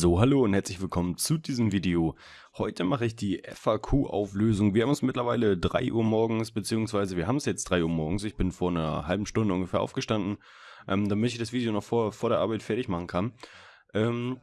So, hallo und herzlich willkommen zu diesem Video. Heute mache ich die FAQ-Auflösung. Wir haben es mittlerweile 3 Uhr morgens, beziehungsweise wir haben es jetzt 3 Uhr morgens. Ich bin vor einer halben Stunde ungefähr aufgestanden, ähm, damit ich das Video noch vor, vor der Arbeit fertig machen kann. Ähm,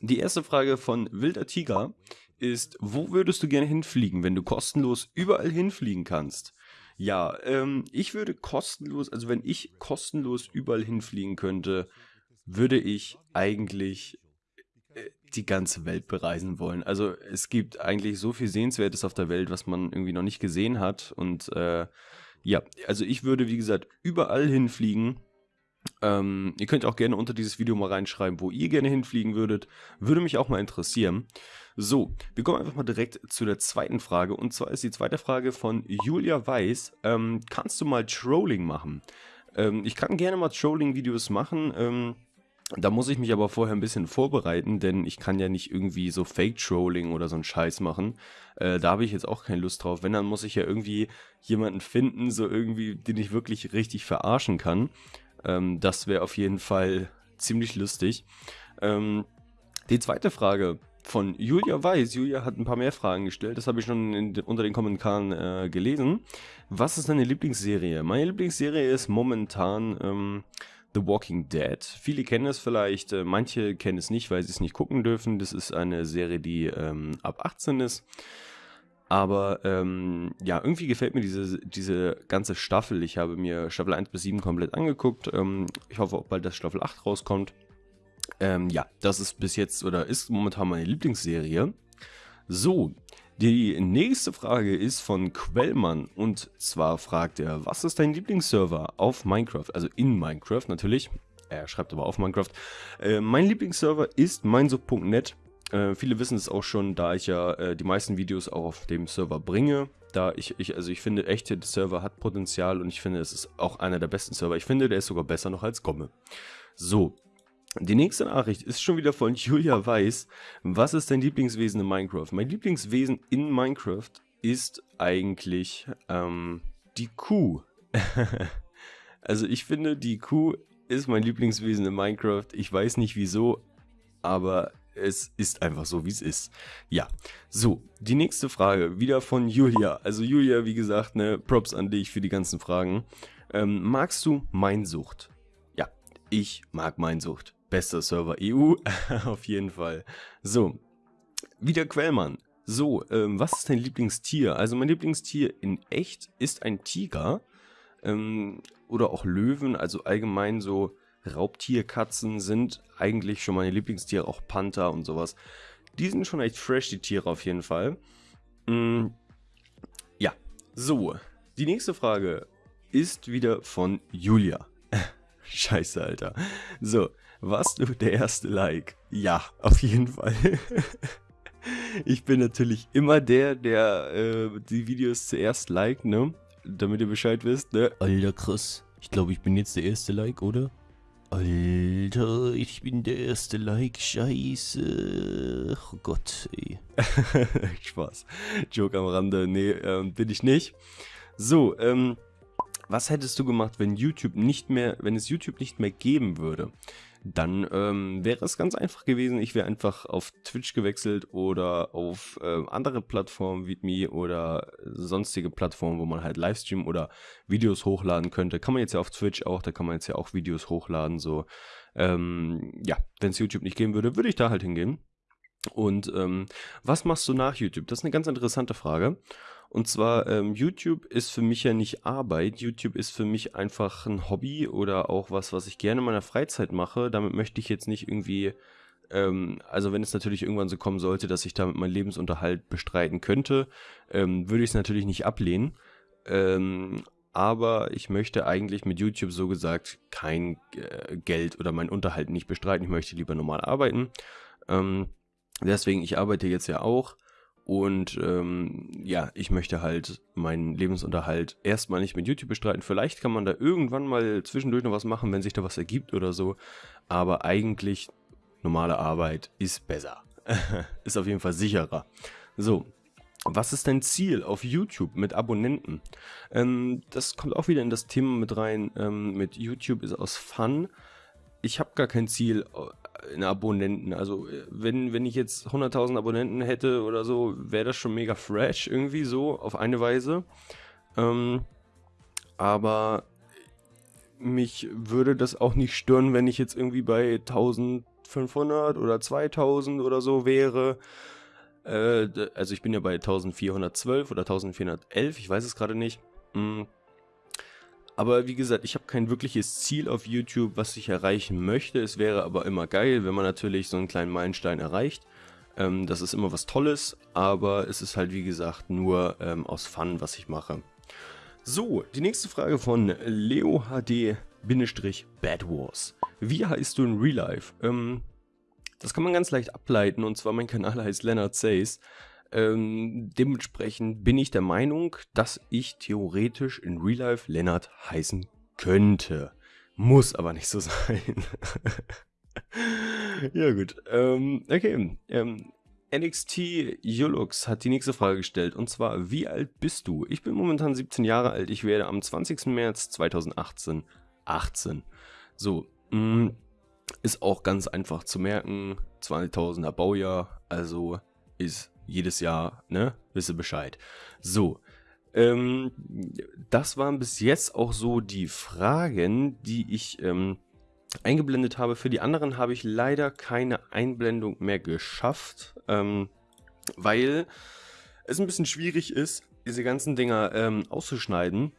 die erste Frage von Wilder Tiger ist, wo würdest du gerne hinfliegen, wenn du kostenlos überall hinfliegen kannst? Ja, ähm, ich würde kostenlos, also wenn ich kostenlos überall hinfliegen könnte, würde ich eigentlich die ganze Welt bereisen wollen. Also es gibt eigentlich so viel Sehenswertes auf der Welt, was man irgendwie noch nicht gesehen hat. Und äh, ja, also ich würde, wie gesagt, überall hinfliegen. Ähm, ihr könnt auch gerne unter dieses Video mal reinschreiben, wo ihr gerne hinfliegen würdet. Würde mich auch mal interessieren. So, wir kommen einfach mal direkt zu der zweiten Frage. Und zwar ist die zweite Frage von Julia Weiß. Ähm, kannst du mal Trolling machen? Ähm, ich kann gerne mal Trolling-Videos machen. Da muss ich mich aber vorher ein bisschen vorbereiten, denn ich kann ja nicht irgendwie so Fake-Trolling oder so einen Scheiß machen. Äh, da habe ich jetzt auch keine Lust drauf. Wenn, dann muss ich ja irgendwie jemanden finden, so irgendwie, den ich wirklich richtig verarschen kann. Ähm, das wäre auf jeden Fall ziemlich lustig. Ähm, die zweite Frage von Julia Weiß. Julia hat ein paar mehr Fragen gestellt. Das habe ich schon in, unter den Kommentaren äh, gelesen. Was ist deine Lieblingsserie? Meine Lieblingsserie ist momentan... Ähm, The Walking Dead. Viele kennen es vielleicht, äh, manche kennen es nicht, weil sie es nicht gucken dürfen. Das ist eine Serie, die ähm, ab 18 ist. Aber ähm, ja, irgendwie gefällt mir diese, diese ganze Staffel. Ich habe mir Staffel 1 bis 7 komplett angeguckt. Ähm, ich hoffe auch bald, dass Staffel 8 rauskommt. Ähm, ja, das ist bis jetzt oder ist momentan meine Lieblingsserie. So, die nächste Frage ist von Quellmann und zwar fragt er, was ist dein Lieblingsserver auf Minecraft? Also in Minecraft natürlich. Er schreibt aber auf Minecraft. Äh, mein Lieblingsserver ist meinsub.net. Äh, viele wissen es auch schon, da ich ja äh, die meisten Videos auch auf dem Server bringe. Da ich, ich, also ich finde echt, der Server hat Potenzial und ich finde, es ist auch einer der besten Server. Ich finde, der ist sogar besser noch als Gomme. So, die nächste Nachricht ist schon wieder von Julia Weiß. Was ist dein Lieblingswesen in Minecraft? Mein Lieblingswesen in Minecraft ist eigentlich ähm, die Kuh. also ich finde, die Kuh ist mein Lieblingswesen in Minecraft. Ich weiß nicht wieso, aber es ist einfach so, wie es ist. Ja, so, die nächste Frage, wieder von Julia. Also Julia, wie gesagt, ne, Props an dich für die ganzen Fragen. Ähm, magst du Meinsucht? Ja, ich mag Meinsucht. Bester Server EU, auf jeden Fall. So, wieder Quellmann. So, ähm, was ist dein Lieblingstier? Also mein Lieblingstier in echt ist ein Tiger ähm, oder auch Löwen, also allgemein so Raubtierkatzen sind eigentlich schon meine Lieblingstiere, auch Panther und sowas. Die sind schon echt fresh, die Tiere auf jeden Fall. Mm, ja, so, die nächste Frage ist wieder von Julia. Scheiße, Alter. So, warst du der erste Like? Ja, auf jeden Fall. ich bin natürlich immer der, der äh, die Videos zuerst liked, ne? Damit ihr Bescheid wisst, ne? Alter, krass. Ich glaube, ich bin jetzt der erste Like, oder? Alter, ich bin der erste Like, scheiße. Oh Gott, ey. Spaß. Joke am Rande, nee, ähm, bin ich nicht. So, ähm, was hättest du gemacht, wenn YouTube nicht mehr, wenn es YouTube nicht mehr geben würde? Dann ähm, wäre es ganz einfach gewesen, ich wäre einfach auf Twitch gewechselt oder auf äh, andere Plattformen wie Me oder sonstige Plattformen, wo man halt Livestream oder Videos hochladen könnte. Kann man jetzt ja auf Twitch auch, da kann man jetzt ja auch Videos hochladen. So, ähm, ja, wenn es YouTube nicht geben würde, würde ich da halt hingehen. Und ähm, was machst du nach YouTube? Das ist eine ganz interessante Frage. Und zwar, ähm, YouTube ist für mich ja nicht Arbeit. YouTube ist für mich einfach ein Hobby oder auch was, was ich gerne in meiner Freizeit mache. Damit möchte ich jetzt nicht irgendwie, ähm, also wenn es natürlich irgendwann so kommen sollte, dass ich damit meinen Lebensunterhalt bestreiten könnte, ähm, würde ich es natürlich nicht ablehnen. Ähm, aber ich möchte eigentlich mit YouTube so gesagt kein äh, Geld oder meinen Unterhalt nicht bestreiten. Ich möchte lieber normal arbeiten. Ähm, deswegen, ich arbeite jetzt ja auch und ähm, ja, ich möchte halt meinen Lebensunterhalt erstmal nicht mit YouTube bestreiten. Vielleicht kann man da irgendwann mal zwischendurch noch was machen, wenn sich da was ergibt oder so. Aber eigentlich normale Arbeit ist besser. ist auf jeden Fall sicherer. So, was ist dein Ziel auf YouTube mit Abonnenten? Ähm, das kommt auch wieder in das Thema mit rein. Ähm, mit YouTube ist aus Fun. Ich habe gar kein Ziel in Abonnenten. Also äh, wenn, wenn ich jetzt 100.000 Abonnenten hätte oder so, wäre das schon mega fresh irgendwie so auf eine Weise. Ähm, aber mich würde das auch nicht stören, wenn ich jetzt irgendwie bei 1500 oder 2000 oder so wäre. Äh, also ich bin ja bei 1412 oder 1411, ich weiß es gerade nicht. Mhm. Aber wie gesagt, ich habe kein wirkliches Ziel auf YouTube, was ich erreichen möchte. Es wäre aber immer geil, wenn man natürlich so einen kleinen Meilenstein erreicht. Ähm, das ist immer was Tolles, aber es ist halt wie gesagt nur ähm, aus Fun, was ich mache. So, die nächste Frage von Leo HD Bad Wars. Wie heißt du in Real Life? Ähm, das kann man ganz leicht ableiten und zwar mein Kanal heißt Leonard Says. Ähm, dementsprechend bin ich der Meinung, dass ich theoretisch in Real Life Lennart heißen könnte. Muss aber nicht so sein. ja gut, ähm, okay. Ähm, NXT Yulux hat die nächste Frage gestellt und zwar, wie alt bist du? Ich bin momentan 17 Jahre alt, ich werde am 20. März 2018 18. So, mh, mm, ist auch ganz einfach zu merken, 2000er Baujahr, also ist jedes Jahr, ne? Wisse Bescheid. So. Ähm, das waren bis jetzt auch so die Fragen, die ich ähm, eingeblendet habe. Für die anderen habe ich leider keine Einblendung mehr geschafft, ähm, weil es ein bisschen schwierig ist, diese ganzen Dinger ähm, auszuschneiden.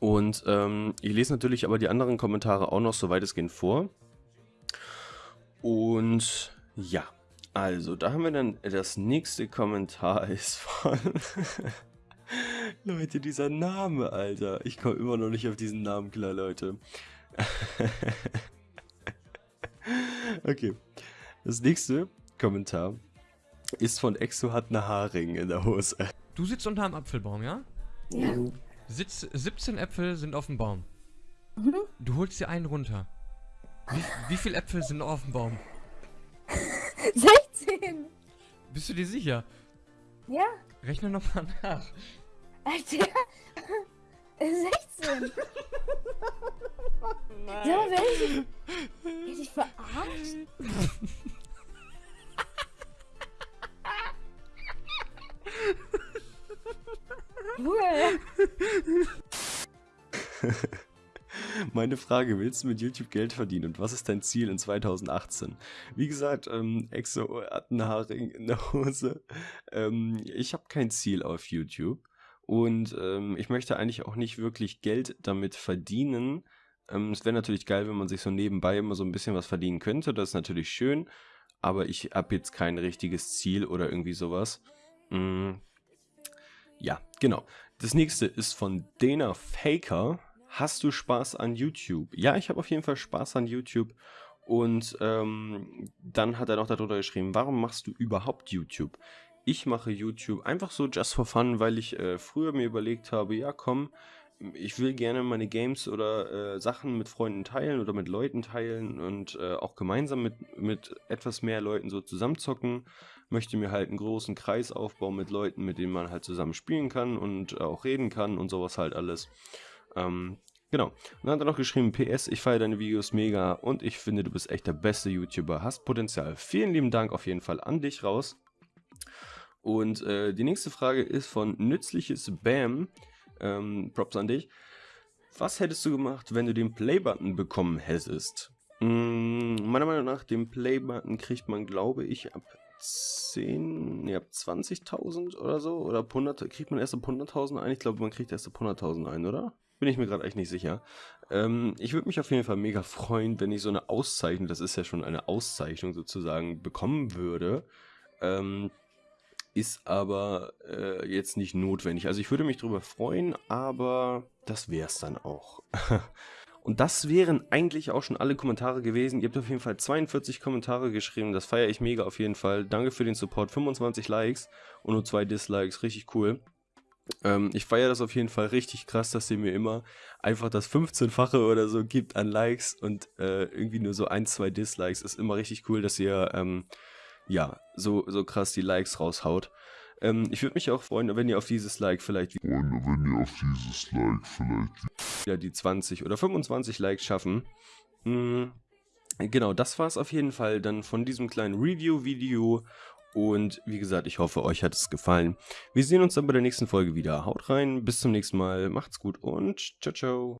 Und ähm, ich lese natürlich aber die anderen Kommentare auch noch so weitestgehend vor. Und ja, also, da haben wir dann das nächste Kommentar ist von... Leute, dieser Name, Alter. Ich komme immer noch nicht auf diesen Namen klar, Leute. okay. Das nächste Kommentar ist von Exo hat eine Haarring in der Hose. Du sitzt unter einem Apfelbaum, ja? Ja. Sitz, 17 Äpfel sind auf dem Baum. Mhm. Du holst dir einen runter. Wie, wie viele Äpfel sind auf dem Baum? 16! Bist du dir sicher? Ja, Rechne nochmal nach. Alter. 16! Sag mal, wer ist Hätte ich verarscht? Cool. Meine Frage, willst du mit YouTube Geld verdienen und was ist dein Ziel in 2018? Wie gesagt, ähm, Exo hat einen Haarring in der Hose. Ähm, ich habe kein Ziel auf YouTube und ähm, ich möchte eigentlich auch nicht wirklich Geld damit verdienen. Ähm, es wäre natürlich geil, wenn man sich so nebenbei immer so ein bisschen was verdienen könnte. Das ist natürlich schön, aber ich habe jetzt kein richtiges Ziel oder irgendwie sowas. Mm, ja, genau. Das nächste ist von Dana Faker. Hast du Spaß an YouTube? Ja, ich habe auf jeden Fall Spaß an YouTube. Und ähm, dann hat er noch darunter geschrieben, warum machst du überhaupt YouTube? Ich mache YouTube einfach so just for fun, weil ich äh, früher mir überlegt habe, ja komm, ich will gerne meine Games oder äh, Sachen mit Freunden teilen oder mit Leuten teilen und äh, auch gemeinsam mit, mit etwas mehr Leuten so zusammenzocken. Möchte mir halt einen großen Kreis aufbauen mit Leuten, mit denen man halt zusammen spielen kann und auch reden kann und sowas halt alles. Ähm, genau. Und dann hat er noch geschrieben, PS, ich feiere deine Videos mega und ich finde, du bist echt der beste YouTuber, hast Potenzial. Vielen lieben Dank auf jeden Fall an dich raus. Und äh, die nächste Frage ist von Nützliches Bam. Ähm, Props an dich. Was hättest du gemacht, wenn du den Play-Button bekommen hättest? Hm, meiner Meinung nach, den Play-Button kriegt man, glaube ich, ab 10, ne, ab 20.000 oder so. Oder ab 100, kriegt man erst ab 100.000 ein? Ich glaube, man kriegt erst ab 100.000 ein, oder? Bin ich mir gerade echt nicht sicher. Ähm, ich würde mich auf jeden Fall mega freuen, wenn ich so eine Auszeichnung, das ist ja schon eine Auszeichnung sozusagen, bekommen würde. Ähm, ist aber äh, jetzt nicht notwendig. Also ich würde mich darüber freuen, aber das wäre es dann auch. Und das wären eigentlich auch schon alle Kommentare gewesen. Ihr habt auf jeden Fall 42 Kommentare geschrieben. Das feiere ich mega auf jeden Fall. Danke für den Support. 25 Likes und nur zwei Dislikes. Richtig cool. Ähm, ich feiere das auf jeden Fall richtig krass, dass ihr mir immer einfach das 15-fache oder so gibt an Likes und äh, irgendwie nur so ein, zwei Dislikes. Ist immer richtig cool, dass ihr ähm, ja so, so krass die Likes raushaut. Ähm, ich würde mich auch freuen, wenn ihr auf dieses Like vielleicht Freunde, wenn ihr auf dieses Like vielleicht wieder die 20 oder 25 Likes schaffen. Hm, Genau, das war es auf jeden Fall dann von diesem kleinen Review-Video. Und wie gesagt, ich hoffe, euch hat es gefallen. Wir sehen uns dann bei der nächsten Folge wieder. Haut rein, bis zum nächsten Mal, macht's gut und ciao, ciao.